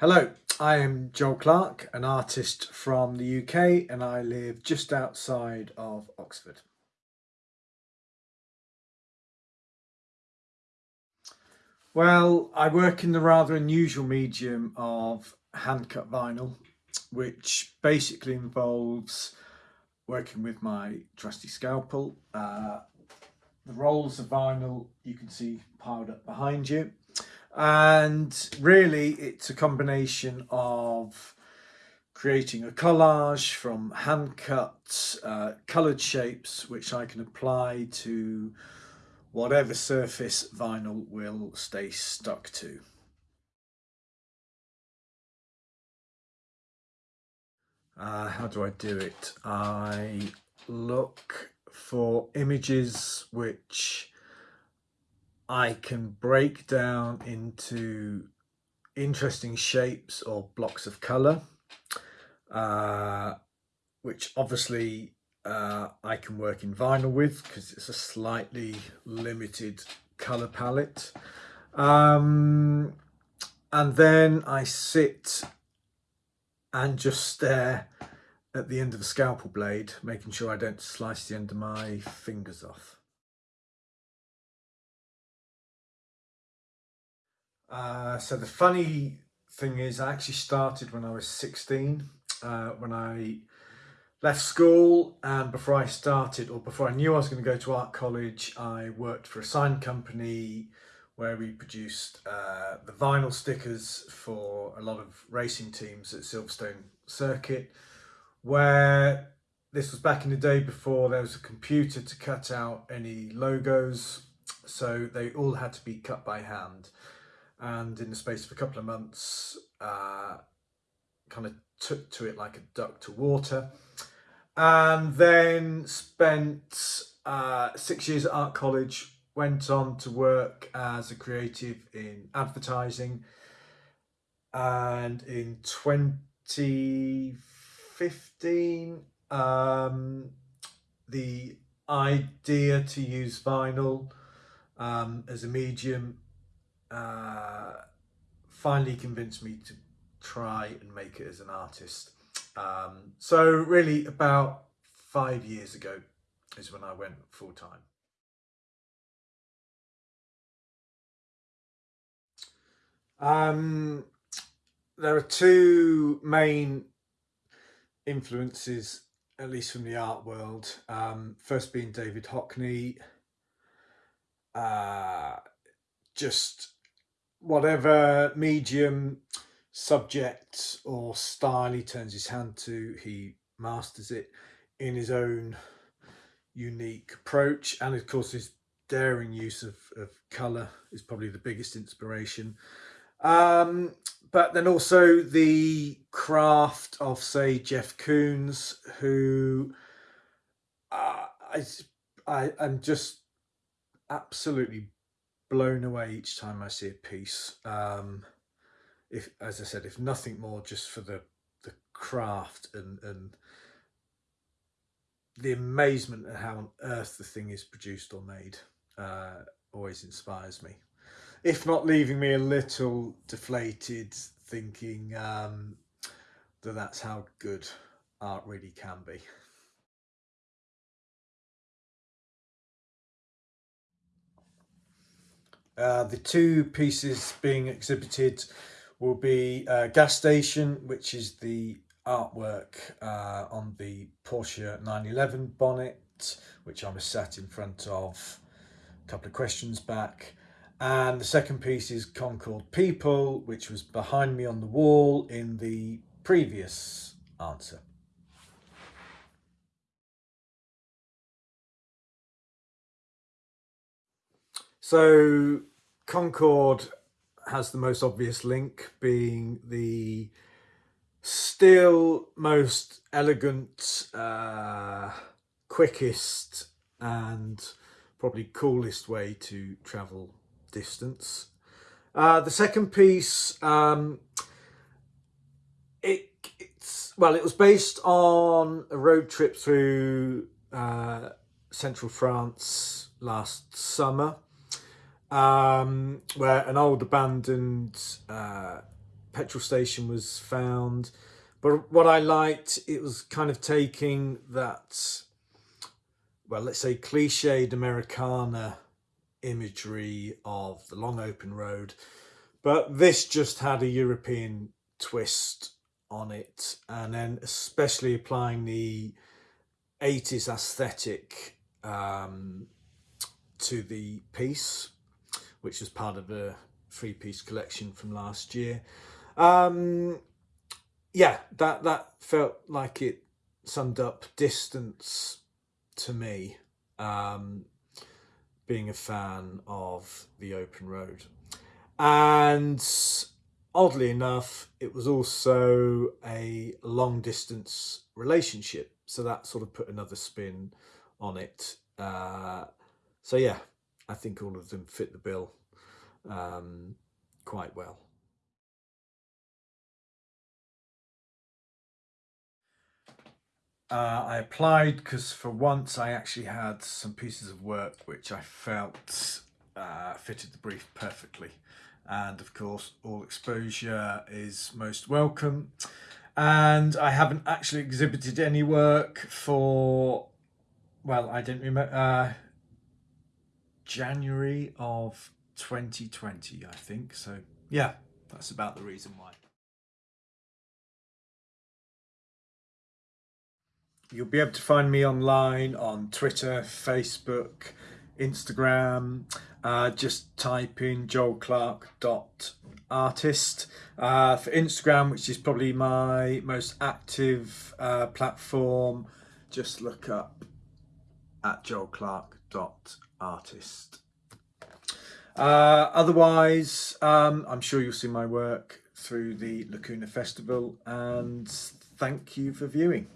Hello, I am Joel Clark, an artist from the UK, and I live just outside of Oxford. Well, I work in the rather unusual medium of hand cut vinyl, which basically involves working with my trusty scalpel. Uh, the rolls of vinyl you can see piled up behind you and really it's a combination of creating a collage from hand cut uh, coloured shapes which I can apply to whatever surface vinyl will stay stuck to. Uh, how do I do it? I look for images which I can break down into interesting shapes or blocks of colour, uh, which obviously uh, I can work in vinyl with because it's a slightly limited colour palette. Um, and then I sit and just stare at the end of a scalpel blade, making sure I don't slice the end of my fingers off. Uh, so the funny thing is I actually started when I was 16, uh, when I left school and before I started or before I knew I was going to go to art college I worked for a sign company where we produced uh, the vinyl stickers for a lot of racing teams at Silverstone Circuit where this was back in the day before there was a computer to cut out any logos so they all had to be cut by hand and in the space of a couple of months uh, kind of took to it like a duck to water and then spent uh, six years at art college went on to work as a creative in advertising and in 2015 um, the idea to use vinyl um, as a medium uh, finally convinced me to try and make it as an artist. Um, so really about five years ago is when I went full time. Um, there are two main influences, at least from the art world. Um, first being David Hockney. Uh, just whatever medium, subject or style he turns his hand to, he masters it in his own unique approach. And of course, his daring use of, of colour is probably the biggest inspiration. Um, but then also the craft of, say, Jeff Koons, who uh, I, I, I'm just absolutely blown away each time I see a piece. Um, if, as I said, if nothing more, just for the the craft and and the amazement at how on earth the thing is produced or made uh, always inspires me. If not leaving me a little deflated, thinking um, that that's how good art really can be. Uh, the two pieces being exhibited will be uh, Gas Station, which is the artwork uh, on the Porsche 911 bonnet, which I was sat in front of a couple of questions back. And the second piece is Concorde People, which was behind me on the wall in the previous answer. So Concorde has the most obvious link being the still most elegant, uh, quickest and probably coolest way to travel distance. Uh, the second piece, um, it, it's well, it was based on a road trip through uh, central France last summer um, where an old abandoned uh, petrol station was found. But what I liked, it was kind of taking that, well, let's say cliched Americana imagery of the long open road. But this just had a European twist on it. And then especially applying the 80s aesthetic um, to the piece, which was part of a three piece collection from last year. Um, yeah, that, that felt like it summed up distance to me, um, being a fan of the open road. And oddly enough, it was also a long distance relationship. So that sort of put another spin on it. Uh, so yeah, I think all of them fit the bill um, quite well. Uh, I applied because for once I actually had some pieces of work which I felt uh, fitted the brief perfectly. And of course, all exposure is most welcome. And I haven't actually exhibited any work for, well, I don't remember, uh, January of 2020, I think. So yeah, that's about the reason why. You'll be able to find me online on Twitter, Facebook, Instagram. Uh, just type in joelclark.artist. Uh, for Instagram, which is probably my most active uh, platform, just look up at joelclark.artist. Uh, otherwise, um, I'm sure you'll see my work through the Lacuna Festival and thank you for viewing.